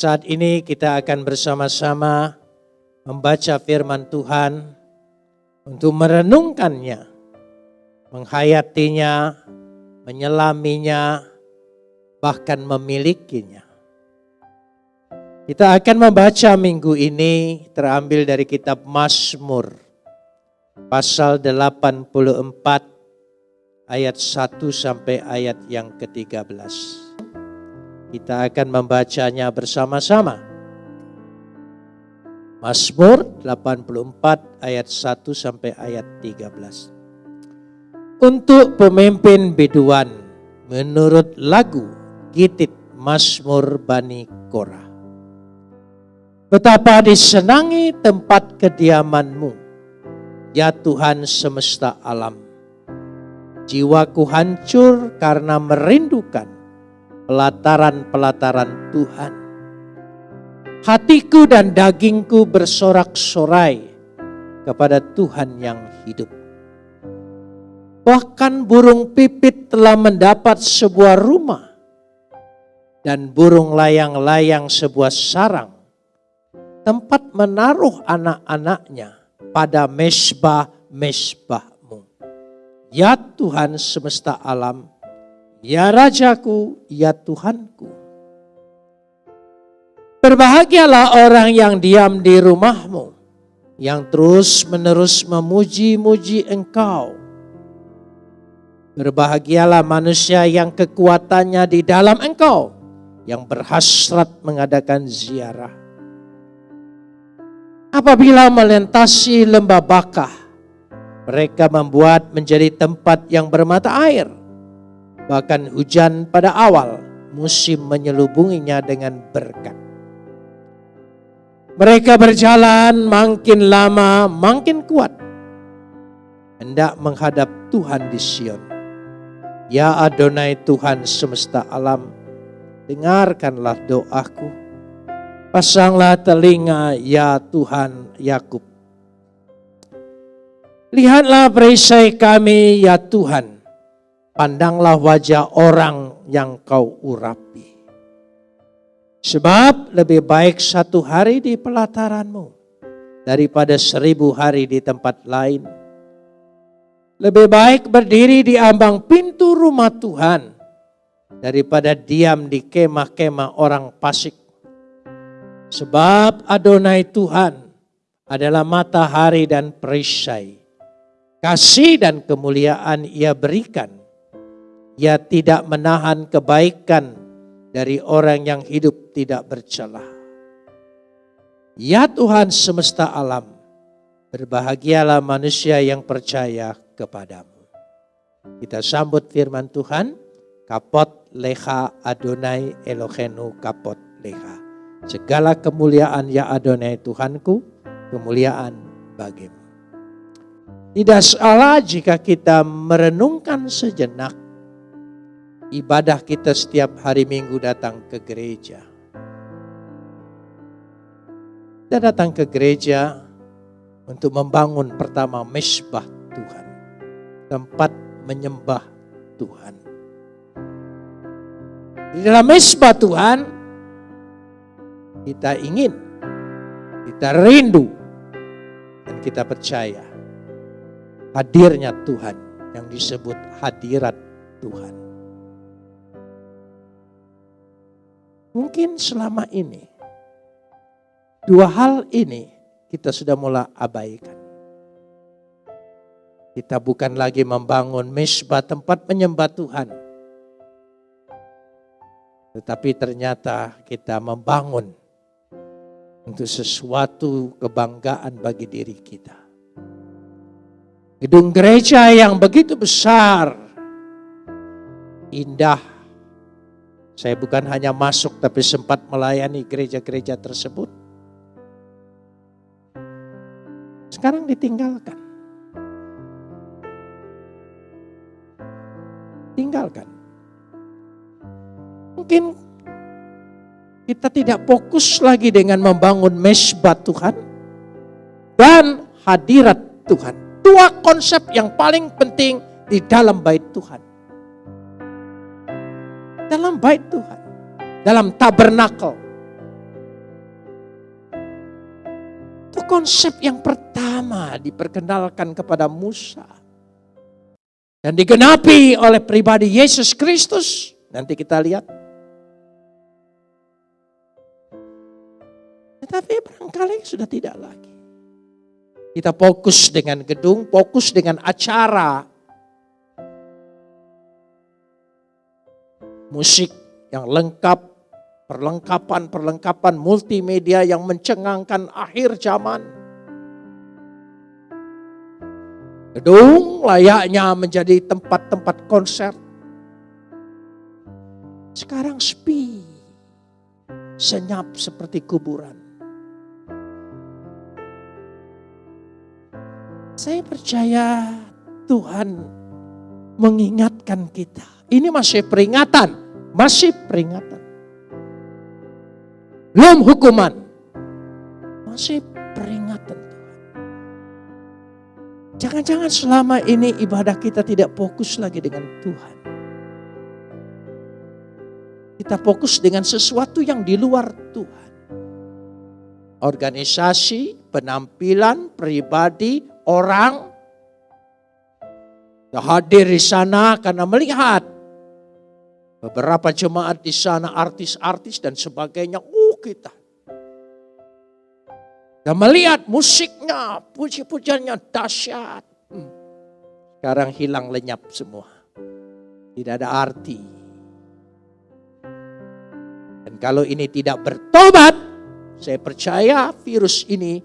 Saat ini kita akan bersama-sama membaca firman Tuhan untuk merenungkannya, menghayatinya, menyelaminya, bahkan memilikinya. Kita akan membaca minggu ini terambil dari kitab Mazmur pasal 84 ayat 1 sampai ayat yang ke-13. Kita akan membacanya bersama-sama. Mazmur 84 ayat 1 sampai ayat 13. Untuk pemimpin biduan menurut lagu Gitit Mazmur Bani Korah. Betapa disenangi tempat kediamanmu, ya Tuhan semesta alam. Jiwaku hancur karena merindukan pelataran-pelataran Tuhan. Hatiku dan dagingku bersorak-sorai kepada Tuhan yang hidup. Bahkan burung pipit telah mendapat sebuah rumah dan burung layang-layang sebuah sarang tempat menaruh anak-anaknya pada mesbah-mesbahmu. Ya Tuhan semesta alam, ya Rajaku, ya Tuhanku. Berbahagialah orang yang diam di rumahmu, yang terus menerus memuji-muji engkau. Berbahagialah manusia yang kekuatannya di dalam engkau, yang berhasrat mengadakan ziarah Apabila melintasi lembah bakah, mereka membuat menjadi tempat yang bermata air. Bahkan hujan pada awal musim menyelubunginya dengan berkat. Mereka berjalan makin lama makin kuat. Hendak menghadap Tuhan di Sion. Ya Adonai Tuhan semesta alam, dengarkanlah doaku Pasanglah telinga ya Tuhan Yakub. Lihatlah perisai kami ya Tuhan. Pandanglah wajah orang yang kau urapi. Sebab lebih baik satu hari di pelataranmu daripada seribu hari di tempat lain. Lebih baik berdiri di ambang pintu rumah Tuhan daripada diam di kemah-kemah orang pasik Sebab Adonai Tuhan adalah matahari dan perisai. Kasih dan kemuliaan ia berikan. Ia tidak menahan kebaikan dari orang yang hidup tidak bercelah. Ya Tuhan semesta alam, berbahagialah manusia yang percaya kepadamu. Kita sambut firman Tuhan, kapot leha Adonai Elohenu kapot leha. Segala kemuliaan ya Adonai Tuhanku, kemuliaan bagimu. Tidak salah jika kita merenungkan sejenak ibadah kita setiap hari minggu datang ke gereja. Kita datang ke gereja untuk membangun pertama mesbah Tuhan. Tempat menyembah Tuhan. Di dalam mesbah Tuhan kita ingin, kita rindu, dan kita percaya hadirnya Tuhan yang disebut hadirat Tuhan. Mungkin selama ini dua hal ini kita sudah mulai abaikan. Kita bukan lagi membangun mesbah tempat menyembah Tuhan. Tetapi ternyata kita membangun untuk sesuatu kebanggaan bagi diri kita. Gedung gereja yang begitu besar, indah. Saya bukan hanya masuk tapi sempat melayani gereja-gereja tersebut. Sekarang ditinggalkan. Tinggalkan. Mungkin kita tidak fokus lagi dengan membangun mesbah Tuhan dan hadirat Tuhan. Dua konsep yang paling penting di dalam bait Tuhan dalam bait Tuhan, dalam tabernakel. Itu konsep yang pertama diperkenalkan kepada Musa. Dan digenapi oleh pribadi Yesus Kristus. Nanti kita lihat. Tetapi barangkali sudah tidak lagi. Kita fokus dengan gedung, fokus dengan acara, Musik yang lengkap, perlengkapan-perlengkapan multimedia yang mencengangkan akhir zaman. Gedung layaknya menjadi tempat-tempat konser. Sekarang sepi, senyap seperti kuburan. Saya percaya Tuhan mengingatkan kita. Ini masih peringatan, masih peringatan. Belum hukuman. Masih peringatan. Jangan-jangan selama ini ibadah kita tidak fokus lagi dengan Tuhan. Kita fokus dengan sesuatu yang di luar Tuhan. Organisasi, penampilan, pribadi, orang. Hadir di sana karena melihat beberapa jemaat di sana artis-artis dan sebagainya kita. Dan melihat musiknya, puji-pujiannya dahsyat. Hmm. Sekarang hilang lenyap semua. Tidak ada arti. Dan kalau ini tidak bertobat, saya percaya virus ini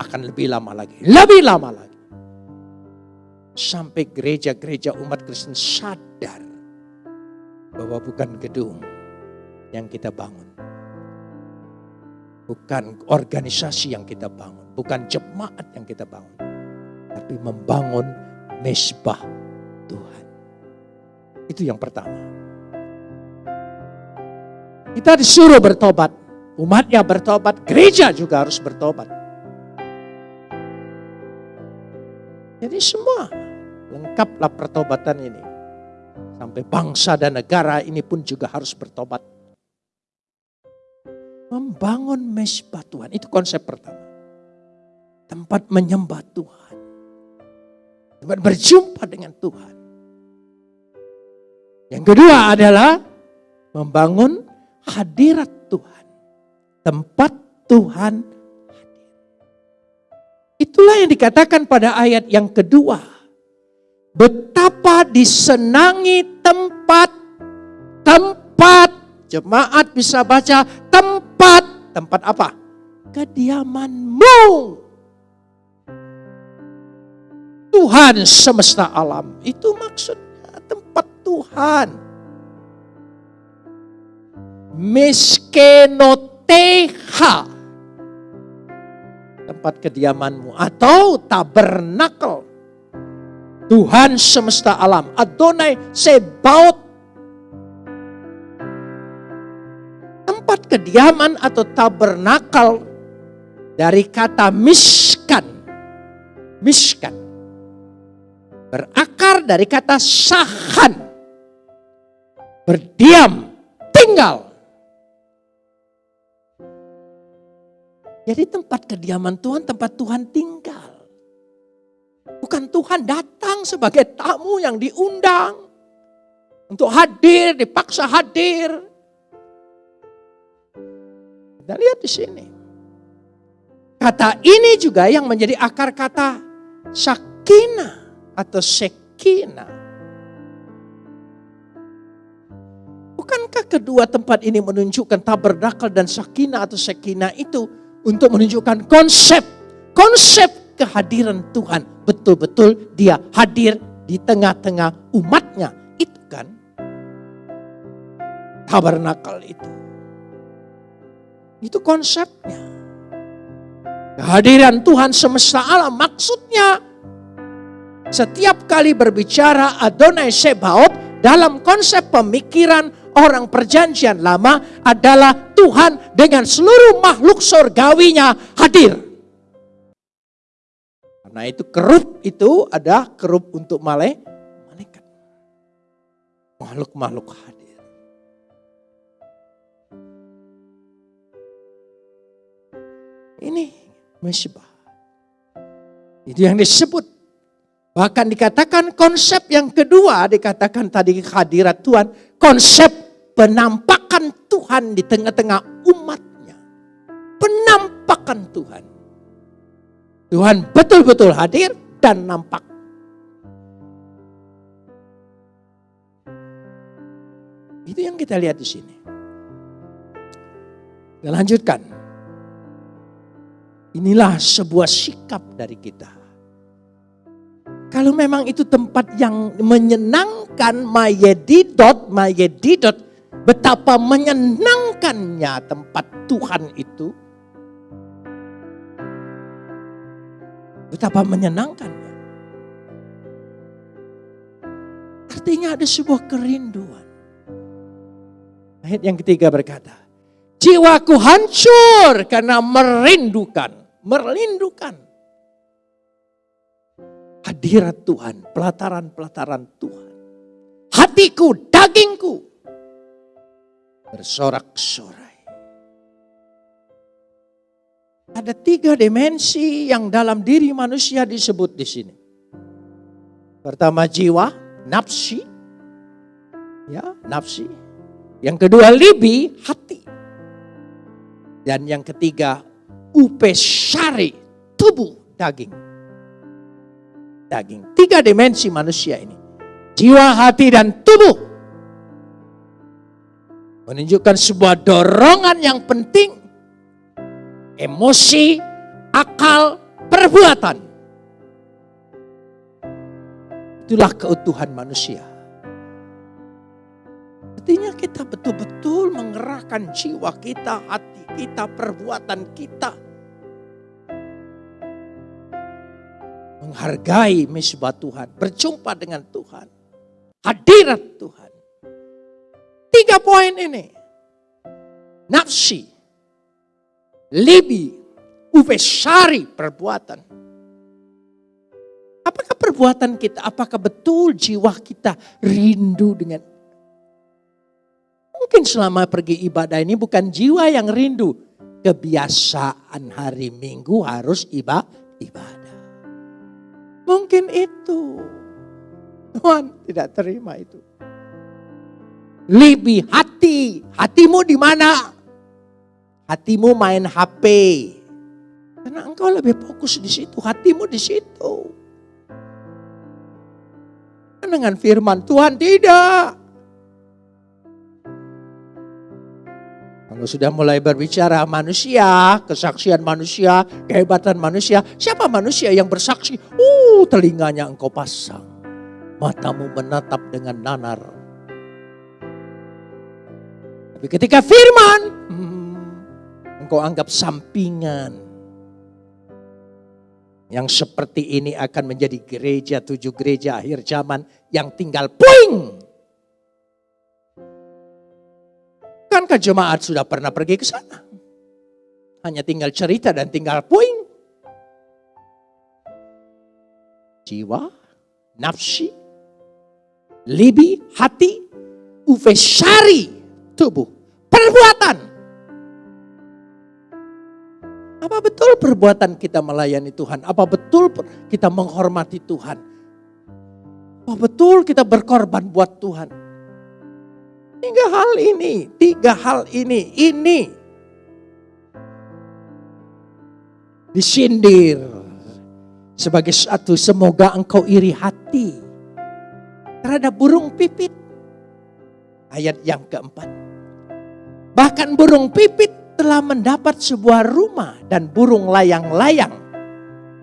akan lebih lama lagi. Lebih lama lagi. Sampai gereja-gereja umat Kristen sadar bahwa bukan gedung yang kita bangun. Bukan organisasi yang kita bangun, bukan jemaat yang kita bangun, tapi membangun mesbah Tuhan. Itu yang pertama. Kita disuruh bertobat, umatnya bertobat, gereja juga harus bertobat. Jadi semua lengkaplah pertobatan ini. Sampai bangsa dan negara ini pun juga harus bertobat membangun mesbah Tuhan. Itu konsep pertama. Tempat menyembah Tuhan. Tempat berjumpa dengan Tuhan. Yang kedua adalah membangun hadirat Tuhan. Tempat Tuhan hadir. Itulah yang dikatakan pada ayat yang kedua. Betapa disenangi tempat tempat jemaat bisa baca tempat. Tempat apa? Kediamanmu. Tuhan semesta alam. Itu maksudnya tempat Tuhan. Miskenoteha. Tempat kediamanmu. Atau tabernakel. Tuhan semesta alam. Adonai Sebaot tempat kediaman atau tabernakal dari kata miskan. Miskan. Berakar dari kata sahan. Berdiam, tinggal. Jadi tempat kediaman Tuhan, tempat Tuhan tinggal. Bukan Tuhan datang sebagai tamu yang diundang. Untuk hadir, dipaksa hadir. Kita lihat di sini. Kata ini juga yang menjadi akar kata sakina atau sekina. Bukankah kedua tempat ini menunjukkan tabernakel dan sakina atau sekina itu untuk menunjukkan konsep, konsep kehadiran Tuhan. Betul-betul dia hadir di tengah-tengah umatnya. Itu kan tabernakel itu. Itu konsepnya. Kehadiran Tuhan semesta alam maksudnya setiap kali berbicara Adonai Sebaot dalam konsep pemikiran orang perjanjian lama adalah Tuhan dengan seluruh makhluk surgawinya hadir. Karena itu kerub itu ada kerub untuk malaikat. Makhluk-makhluk hadir. Ini mesbah. Itu yang disebut. Bahkan dikatakan konsep yang kedua, dikatakan tadi kehadirat Tuhan, konsep penampakan Tuhan di tengah-tengah umatnya. Penampakan Tuhan. Tuhan betul-betul hadir dan nampak. Itu yang kita lihat di sini. Kita lanjutkan. Inilah sebuah sikap dari kita. Kalau memang itu tempat yang menyenangkan mayedidot, mayedidot, betapa menyenangkannya tempat Tuhan itu. Betapa menyenangkannya. Artinya ada sebuah kerinduan. Ayat yang ketiga berkata, jiwaku hancur karena merindukan, merindukan hadirat Tuhan, pelataran-pelataran Tuhan. Hatiku, dagingku bersorak-sorai. Ada tiga dimensi yang dalam diri manusia disebut di sini. Pertama jiwa, nafsi. Ya, nafsi. Yang kedua libi, hati. Dan yang ketiga upesari, tubuh, daging. Daging. Tiga dimensi manusia ini. Jiwa, hati, dan tubuh. Menunjukkan sebuah dorongan yang penting. Emosi, akal, perbuatan. Itulah keutuhan manusia. Artinya kita betul-betul mengerahkan jiwa kita, hati kita, perbuatan kita. Menghargai misbah Tuhan, berjumpa dengan Tuhan. Hadirat Tuhan. Tiga poin ini. Nafsi, libi, uvesari perbuatan. Apakah perbuatan kita, apakah betul jiwa kita rindu dengan Mungkin selama pergi ibadah ini bukan jiwa yang rindu. Kebiasaan hari Minggu harus ibadah. Mungkin itu. Tuhan tidak terima itu. Lebih hati. Hatimu di mana? Hatimu main HP. Karena engkau lebih fokus di situ. Hatimu di situ. Dengan firman Tuhan tidak. Kalau sudah mulai berbicara manusia, kesaksian manusia, kehebatan manusia, siapa manusia yang bersaksi? Uh, telinganya engkau pasang. Matamu menatap dengan nanar. Tapi ketika firman, hmm, engkau anggap sampingan. Yang seperti ini akan menjadi gereja, tujuh gereja akhir zaman yang tinggal puing Bukankah jemaat sudah pernah pergi ke sana? Hanya tinggal cerita dan tinggal puing. Jiwa, nafsi, libi, hati, uvesari, tubuh, perbuatan. Apa betul perbuatan kita melayani Tuhan? Apa betul kita menghormati Tuhan? Apa betul kita berkorban buat Tuhan? Tiga hal ini, tiga hal ini, ini disindir sebagai satu semoga engkau iri hati terhadap burung pipit. Ayat yang keempat. Bahkan burung pipit telah mendapat sebuah rumah dan burung layang-layang.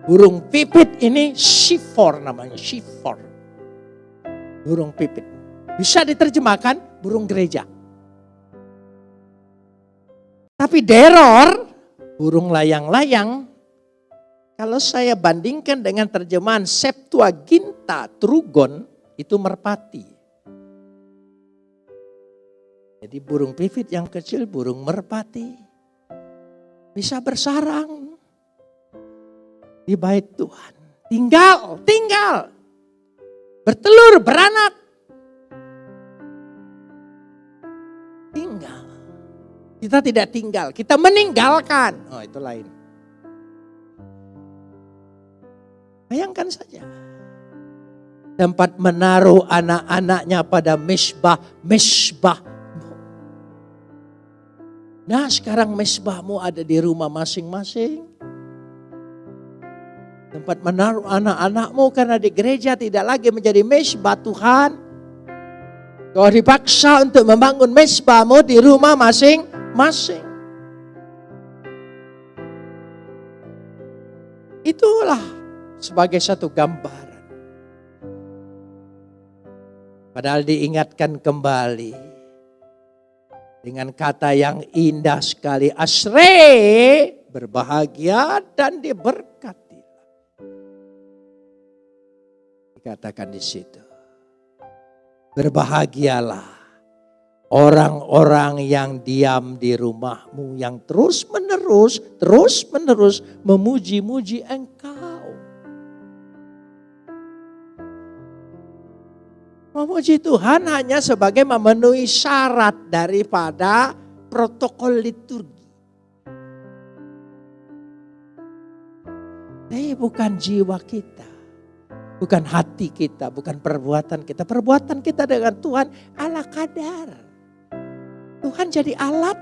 Burung pipit ini shifor namanya, shifor. Burung pipit. Bisa diterjemahkan burung gereja. Tapi deror, burung layang-layang, kalau saya bandingkan dengan terjemahan Septuaginta Trugon, itu merpati. Jadi burung pipit yang kecil, burung merpati. Bisa bersarang di bait Tuhan. Tinggal, tinggal. Bertelur, beranak. Kita tidak tinggal, kita meninggalkan. Oh itu lain. Bayangkan saja. Tempat menaruh anak-anaknya pada mesbah, mesbah. Nah sekarang mesbahmu ada di rumah masing-masing. Tempat menaruh anak-anakmu karena di gereja tidak lagi menjadi mesbah Tuhan. Kau dipaksa untuk membangun mesbahmu di rumah masing-masing. Itulah sebagai satu gambaran. Padahal diingatkan kembali dengan kata yang indah sekali. Asre berbahagia dan diberkati. Dikatakan di situ. Berbahagialah orang-orang yang diam di rumahmu yang terus menerus, terus menerus memuji-muji engkau. Memuji Tuhan hanya sebagai memenuhi syarat daripada protokol liturgi. Tapi bukan jiwa kita. Bukan hati kita, bukan perbuatan kita. Perbuatan kita dengan Tuhan ala kadar. Tuhan jadi alat.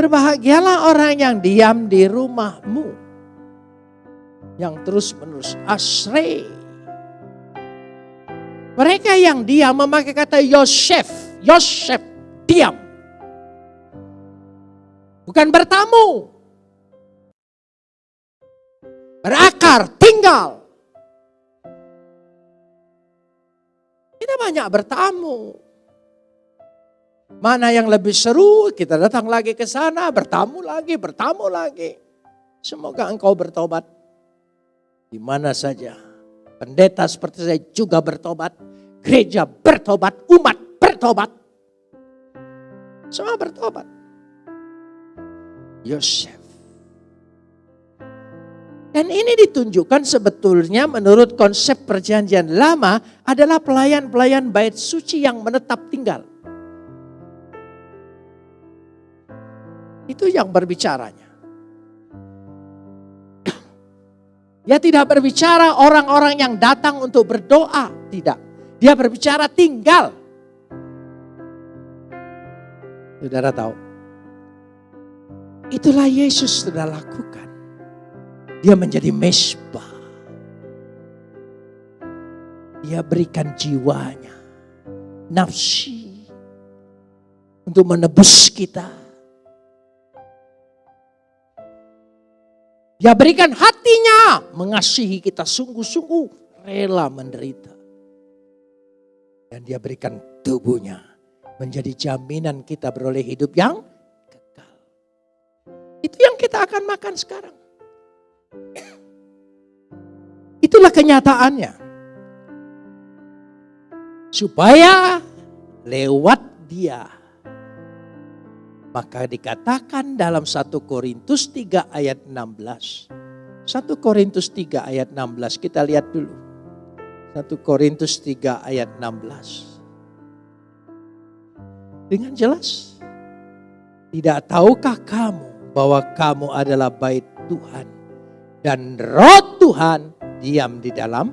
Berbahagialah orang yang diam di rumahmu yang terus menerus asre. Mereka yang diam memakai kata Yosef, Yosef diam. Bukan bertamu. Berakar, tinggal. Kita banyak bertamu. Mana yang lebih seru, kita datang lagi ke sana, bertamu lagi, bertamu lagi. Semoga engkau bertobat di mana saja. Pendeta seperti saya juga bertobat. Gereja bertobat, umat bertobat. Semua bertobat. Yosef. Dan ini ditunjukkan sebetulnya menurut konsep perjanjian lama adalah pelayan-pelayan bait suci yang menetap tinggal. Itu yang berbicaranya. Dia tidak berbicara orang-orang yang datang untuk berdoa, tidak. Dia berbicara tinggal. Saudara tahu, itulah Yesus sudah lakukan. Dia menjadi mesbah. Dia berikan jiwanya, nafsi untuk menebus kita Dia berikan hatinya mengasihi kita sungguh-sungguh rela menderita. Dan dia berikan tubuhnya menjadi jaminan kita beroleh hidup yang kekal. Itu yang kita akan makan sekarang. Itulah kenyataannya. Supaya lewat dia maka dikatakan dalam 1 Korintus 3 ayat 16. 1 Korintus 3 ayat 16 kita lihat dulu. 1 Korintus 3 ayat 16. Dengan jelas. Tidak tahukah kamu bahwa kamu adalah bait Tuhan. Dan roh Tuhan diam di dalam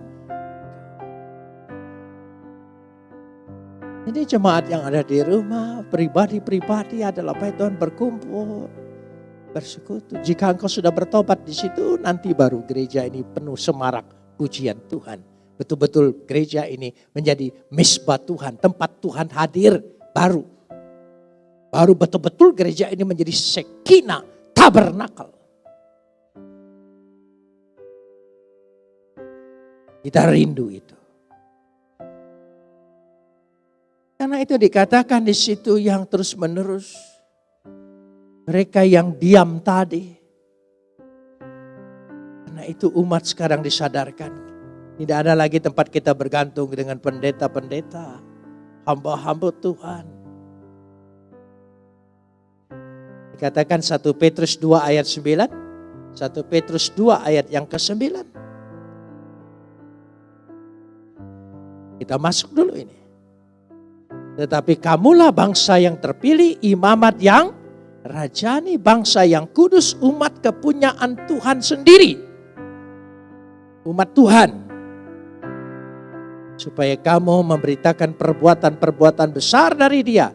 Ini jemaat yang ada di rumah, pribadi-pribadi adalah baik Tuhan berkumpul, bersekutu. Jika engkau sudah bertobat di situ, nanti baru gereja ini penuh semarak pujian Tuhan. Betul-betul gereja ini menjadi misbah Tuhan, tempat Tuhan hadir baru. Baru betul-betul gereja ini menjadi sekina tabernakel. Kita rindu itu. Karena itu dikatakan di situ yang terus menerus. Mereka yang diam tadi. Karena itu umat sekarang disadarkan. Tidak ada lagi tempat kita bergantung dengan pendeta-pendeta. Hamba-hamba Tuhan. Dikatakan 1 Petrus 2 ayat 9. 1 Petrus 2 ayat yang ke-9. Kita masuk dulu ini. Tetapi kamulah bangsa yang terpilih, imamat yang rajani bangsa yang kudus, umat kepunyaan Tuhan sendiri. Umat Tuhan. Supaya kamu memberitakan perbuatan-perbuatan besar dari dia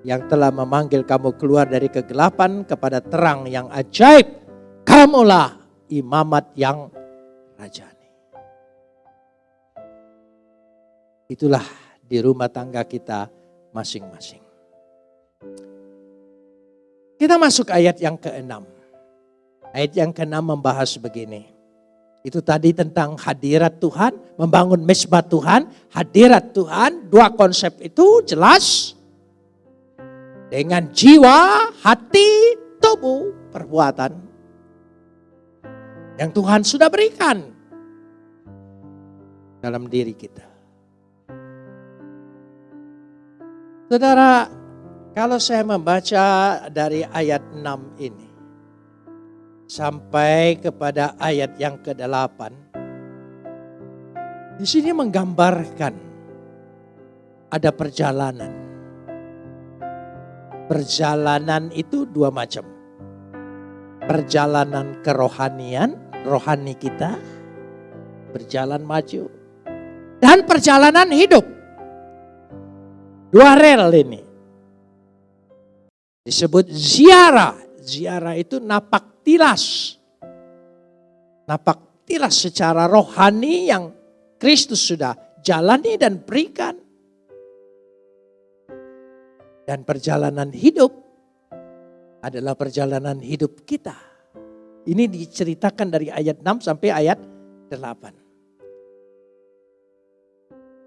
yang telah memanggil kamu keluar dari kegelapan kepada terang yang ajaib. Kamulah imamat yang rajani. Itulah di rumah tangga kita masing-masing. Kita masuk ayat yang keenam. Ayat yang keenam membahas begini. Itu tadi tentang hadirat Tuhan, membangun mesbah Tuhan, hadirat Tuhan, dua konsep itu jelas dengan jiwa, hati, tubuh, perbuatan yang Tuhan sudah berikan dalam diri kita. Saudara, kalau saya membaca dari ayat 6 ini sampai kepada ayat yang ke-8 di sini menggambarkan ada perjalanan Perjalanan itu dua macam. Perjalanan kerohanian, rohani kita berjalan maju. Dan perjalanan hidup. Dua rel ini. Disebut ziarah. Ziarah itu napak tilas. Napak tilas secara rohani yang Kristus sudah jalani dan berikan. Dan perjalanan hidup adalah perjalanan hidup kita. Ini diceritakan dari ayat 6 sampai ayat 8.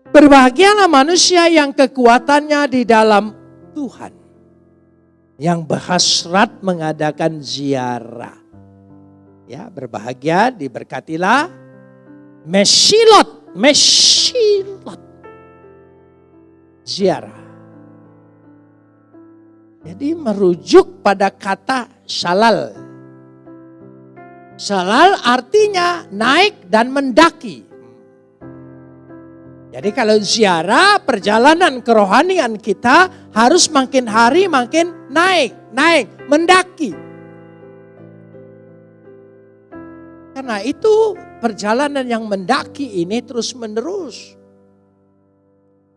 Berbahagialah manusia yang kekuatannya di dalam Tuhan. Yang berhasrat mengadakan ziarah. Ya, berbahagia, diberkatilah. Mesilot, mesilot. Ziarah. Jadi merujuk pada kata salal. Salal artinya naik dan mendaki. Jadi kalau ziarah perjalanan kerohanian kita harus makin hari makin naik, naik, mendaki. Karena itu perjalanan yang mendaki ini terus menerus.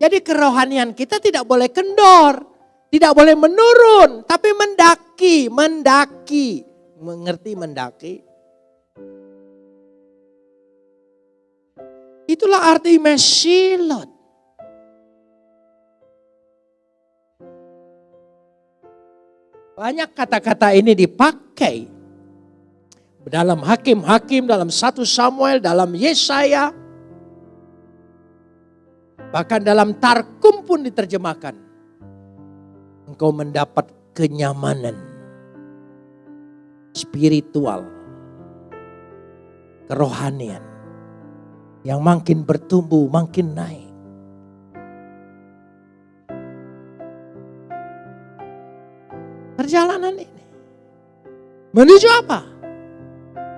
Jadi kerohanian kita tidak boleh kendor. Tidak boleh menurun, tapi mendaki, mendaki. Mengerti mendaki? Itulah arti mesilot. Banyak kata-kata ini dipakai dalam hakim-hakim, dalam satu Samuel, dalam Yesaya. Bahkan dalam Tarkum pun diterjemahkan engkau mendapat kenyamanan spiritual, kerohanian yang makin bertumbuh, makin naik. Perjalanan ini menuju apa?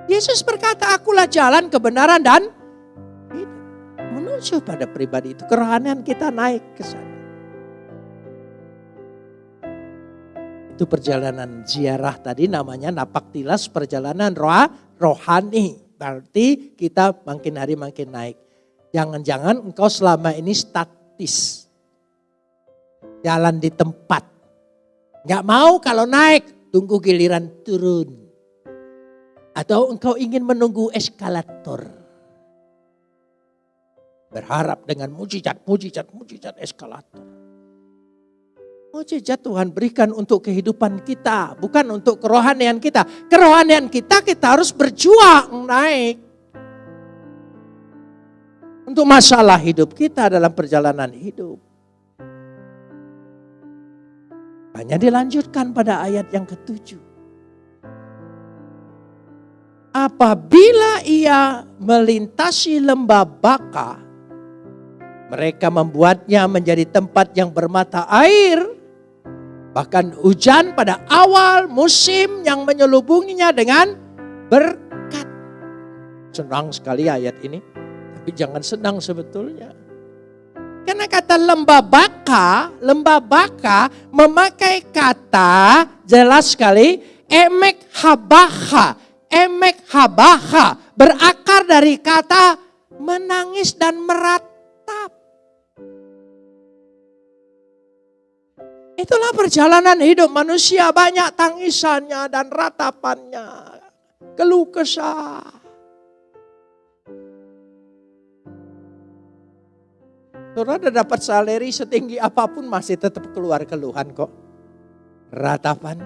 Yesus berkata, "Akulah jalan kebenaran dan hidup." Menuju pada pribadi itu, kerohanian kita naik ke sana. Itu perjalanan ziarah tadi namanya napak tilas perjalanan roh, rohani. Berarti kita makin hari makin naik. Jangan-jangan engkau selama ini statis. Jalan di tempat. Gak mau kalau naik, tunggu giliran turun. Atau engkau ingin menunggu eskalator. Berharap dengan mujizat, mujizat, mujizat eskalator. Mujizat Tuhan berikan untuk kehidupan kita, bukan untuk kerohanian kita. Kerohanian kita kita harus berjuang naik. Untuk masalah hidup kita dalam perjalanan hidup. Hanya dilanjutkan pada ayat yang ketujuh. Apabila ia melintasi lembah baka, mereka membuatnya menjadi tempat yang bermata air Bahkan hujan pada awal musim yang menyelubunginya dengan berkat. Senang sekali ayat ini. Tapi jangan senang sebetulnya. Karena kata lembah baka, memakai kata jelas sekali. Emek habaha, emek habaha berakar dari kata menangis dan meratap. Itulah perjalanan hidup manusia banyak tangisannya dan ratapannya. Keluh kesah. Saudara dapat salary setinggi apa pun masih tetap keluar keluhan kok. Ratapan.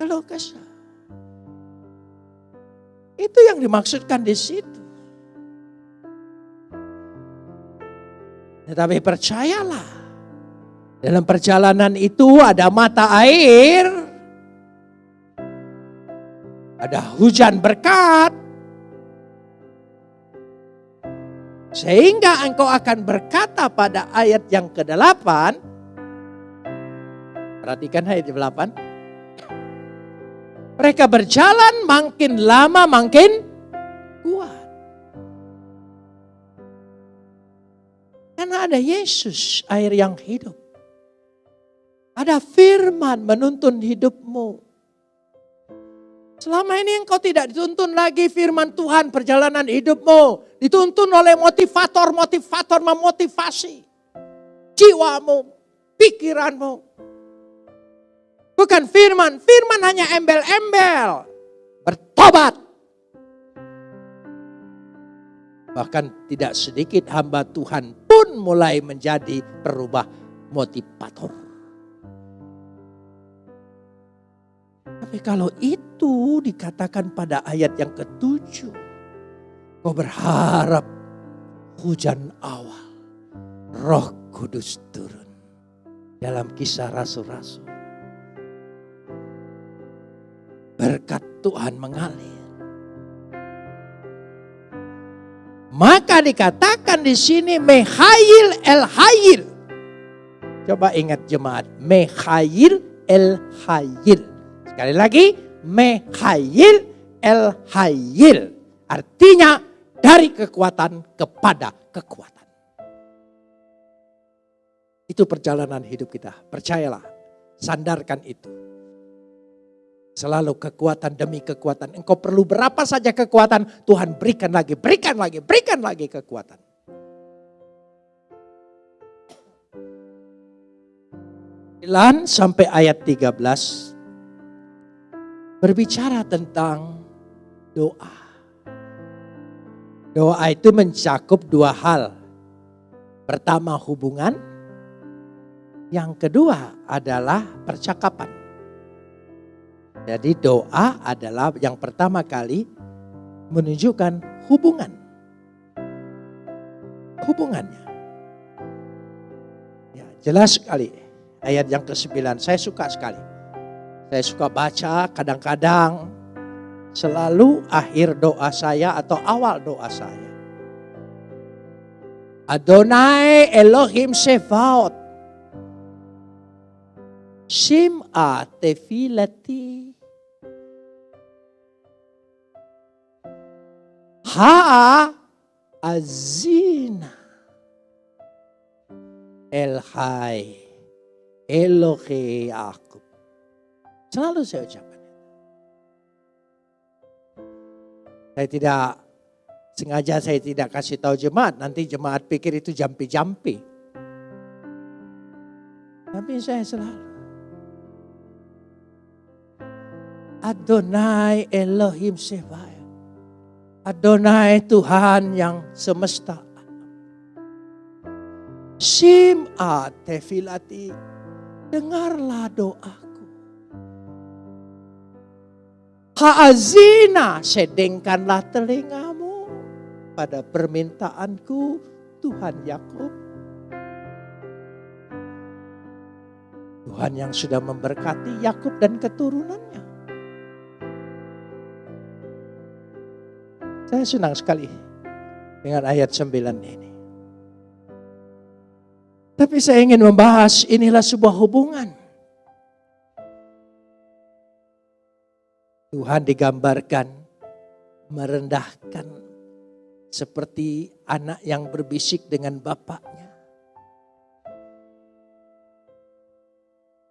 Keluh kesah. Itu yang dimaksudkan di situ. Tetapi percayalah, dalam perjalanan itu ada mata air, ada hujan berkat, sehingga engkau akan berkata pada ayat yang ke-8, perhatikan ayat 8, mereka berjalan makin lama makin kuat. Karena ada Yesus, air yang hidup. Ada firman menuntun hidupmu. Selama ini engkau tidak dituntun lagi firman Tuhan perjalanan hidupmu. Dituntun oleh motivator-motivator memotivasi. Jiwamu, pikiranmu. Bukan firman, firman hanya embel-embel. Bertobat. Bahkan tidak sedikit hamba Tuhan pun mulai menjadi perubah motivator. Tapi kalau itu dikatakan pada ayat yang ketujuh. Kau berharap hujan awal. Roh kudus turun. Dalam kisah rasul-rasul. Berkat Tuhan mengalir. Maka dikatakan di sini Mehail El Hayil. Coba ingat jemaat, Mehail El Hayil. Sekali lagi, mehayil el hayil. Artinya dari kekuatan kepada kekuatan. Itu perjalanan hidup kita. Percayalah, sandarkan itu. Selalu kekuatan demi kekuatan. Engkau perlu berapa saja kekuatan, Tuhan berikan lagi, berikan lagi, berikan lagi kekuatan. Lan sampai ayat 13 berbicara tentang doa. Doa itu mencakup dua hal. Pertama hubungan, yang kedua adalah percakapan. Jadi doa adalah yang pertama kali menunjukkan hubungan. Hubungannya. Ya, jelas sekali ayat yang ke-9 saya suka sekali. Saya suka baca kadang-kadang selalu akhir doa saya atau awal doa saya. Adonai Elohim Sefaot. Shim'a tefilati. Ha azina. El Hai. Elohe aku. Selalu saya ucapkan. Saya tidak sengaja saya tidak kasih tahu jemaat, nanti jemaat pikir itu jampi-jampi. Tapi saya selalu Adonai Elohim Sebae. Adonai Tuhan yang semesta. Sim'a tefilati. Dengarlah doa. Haazina, sedengkanlah telingamu pada permintaanku Tuhan Yakub. Tuhan yang sudah memberkati Yakub dan keturunannya. Saya senang sekali dengan ayat 9 ini. Tapi saya ingin membahas inilah sebuah hubungan Tuhan digambarkan merendahkan seperti anak yang berbisik dengan bapaknya.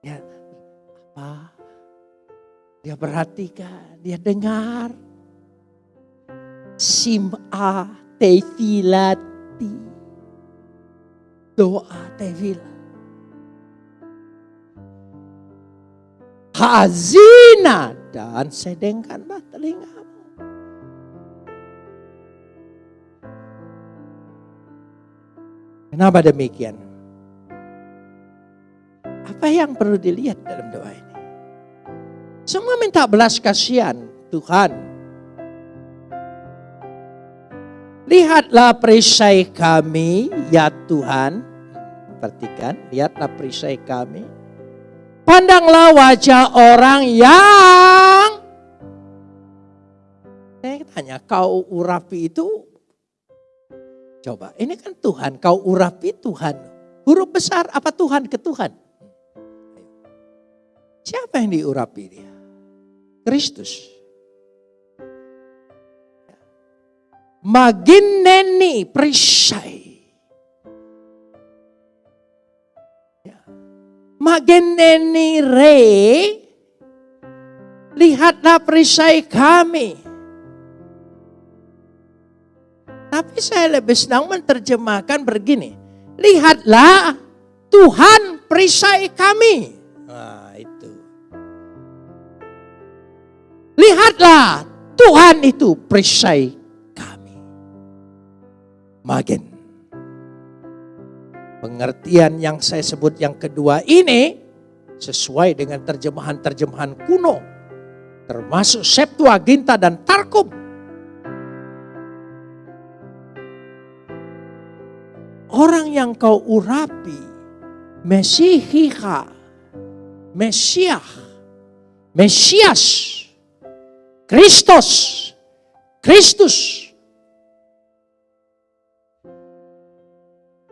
Ya, apa? Dia perhatikan, dia dengar. Sim'a tefilati. Doa tefilah. Hazina dan sedengkanlah telingamu. Kenapa demikian? Apa yang perlu dilihat dalam doa ini? Semua minta belas kasihan Tuhan. Lihatlah perisai kami ya Tuhan. Perhatikan, lihatlah perisai kami. Pandanglah wajah orang yang saya tanya, kau urapi itu coba, ini kan Tuhan, kau urapi Tuhan. Huruf besar apa Tuhan ke Tuhan? Siapa yang diurapi dia? Kristus. Magineni perisai. Magineni re. Lihatlah perisai kami. Tapi saya lebih senang menerjemahkan begini. Lihatlah Tuhan perisai kami. Lihatlah Tuhan itu perisai kami. Magen. Pengertian yang saya sebut yang kedua ini sesuai dengan terjemahan-terjemahan kuno. Termasuk Septuaginta dan Tarkum. Orang yang kau urapi, Mesihika, Mesiah, Mesias, Kristus. Kristus.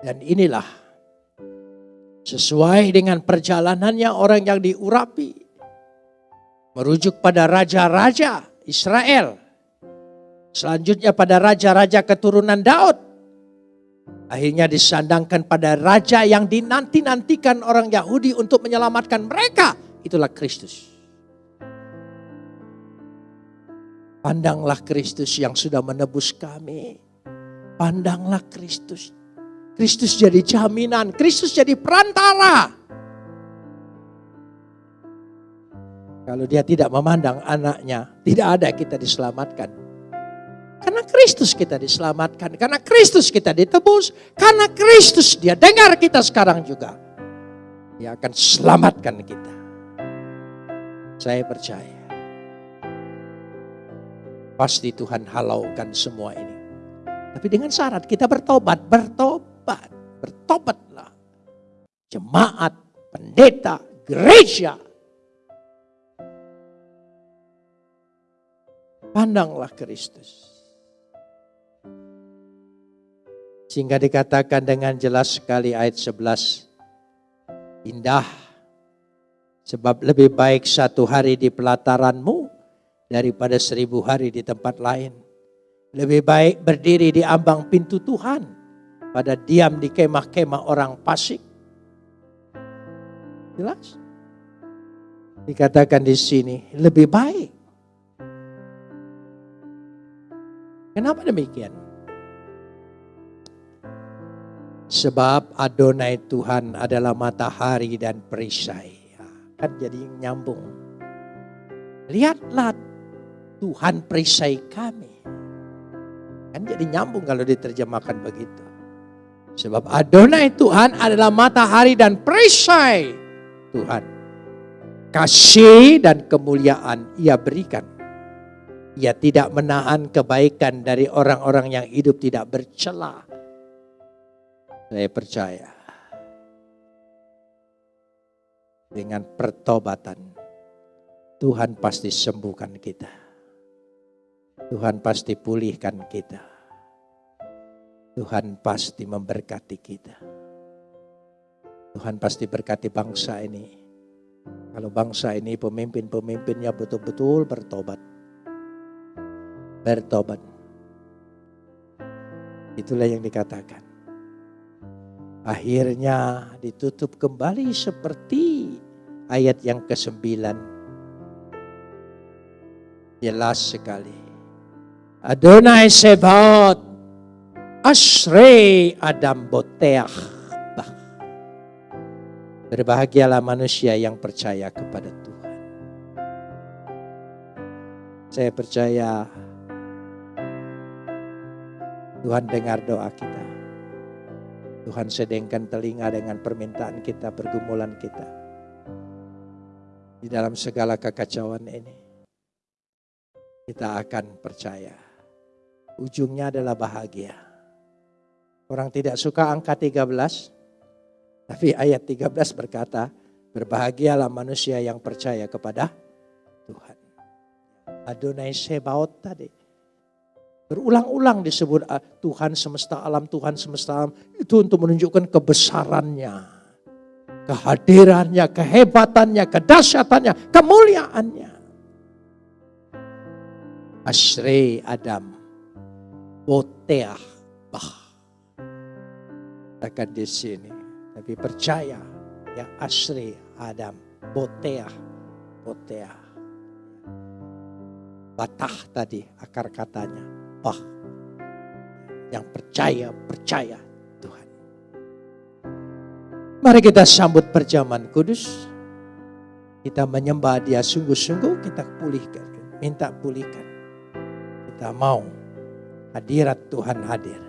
Dan inilah sesuai dengan perjalanannya orang yang diurapi. Merujuk pada raja-raja Israel. Selanjutnya pada raja-raja keturunan Daud. Akhirnya disandangkan pada raja yang dinanti-nantikan orang Yahudi untuk menyelamatkan mereka. Itulah Kristus. Pandanglah Kristus yang sudah menebus kami. Pandanglah Kristus. Kristus jadi jaminan, Kristus jadi perantara. Kalau dia tidak memandang anaknya, tidak ada kita diselamatkan. Karena Kristus kita diselamatkan, karena Kristus kita ditebus, karena Kristus dia dengar kita sekarang juga. Dia akan selamatkan kita. Saya percaya. Pasti Tuhan halaukan semua ini. Tapi dengan syarat kita bertobat, bertobat, bertobatlah. Jemaat, pendeta, gereja. Pandanglah Kristus. Sehingga dikatakan dengan jelas sekali ayat 11. Indah. Sebab lebih baik satu hari di pelataranmu daripada seribu hari di tempat lain. Lebih baik berdiri di ambang pintu Tuhan pada diam di kemah-kemah orang pasik. Jelas? Dikatakan di sini lebih baik. Kenapa demikian? Sebab Adonai Tuhan adalah matahari dan perisai. Ya, kan jadi nyambung. Lihatlah Tuhan perisai kami. Kan jadi nyambung kalau diterjemahkan begitu. Sebab Adonai Tuhan adalah matahari dan perisai Tuhan. Kasih dan kemuliaan ia berikan. Ia tidak menahan kebaikan dari orang-orang yang hidup tidak bercela. Saya percaya. Dengan pertobatan, Tuhan pasti sembuhkan kita. Tuhan pasti pulihkan kita. Tuhan pasti memberkati kita. Tuhan pasti berkati bangsa ini. Kalau bangsa ini pemimpin-pemimpinnya betul-betul bertobat. Bertobat. Itulah yang dikatakan. Akhirnya ditutup kembali seperti ayat yang ke-9. Jelas sekali. Adonai Sebaot Ashrei Adam Boteach Berbahagialah manusia yang percaya kepada Tuhan. Saya percaya Tuhan dengar doa kita. Tuhan sedengkan telinga dengan permintaan kita, pergumulan kita. Di dalam segala kekacauan ini. Kita akan percaya. Ujungnya adalah bahagia. Orang tidak suka angka 13. Tapi ayat 13 berkata, berbahagialah manusia yang percaya kepada Tuhan. Adonai Sebaot tadi. Berulang-ulang disebut ah, Tuhan semesta alam, Tuhan semesta alam. Itu untuk menunjukkan kebesarannya. Kehadirannya, kehebatannya, kedahsyatannya, kemuliaannya. Asri Adam. Boteah. Akan di sini. Tapi percaya ya Asri Adam. Boteah. Boteah. Batah tadi akar katanya. Bah. Yang percaya, percaya Tuhan. Mari kita sambut perjamuan kudus. Kita menyembah dia sungguh-sungguh kita pulihkan. Minta pulihkan. Kita mau hadirat Tuhan hadir.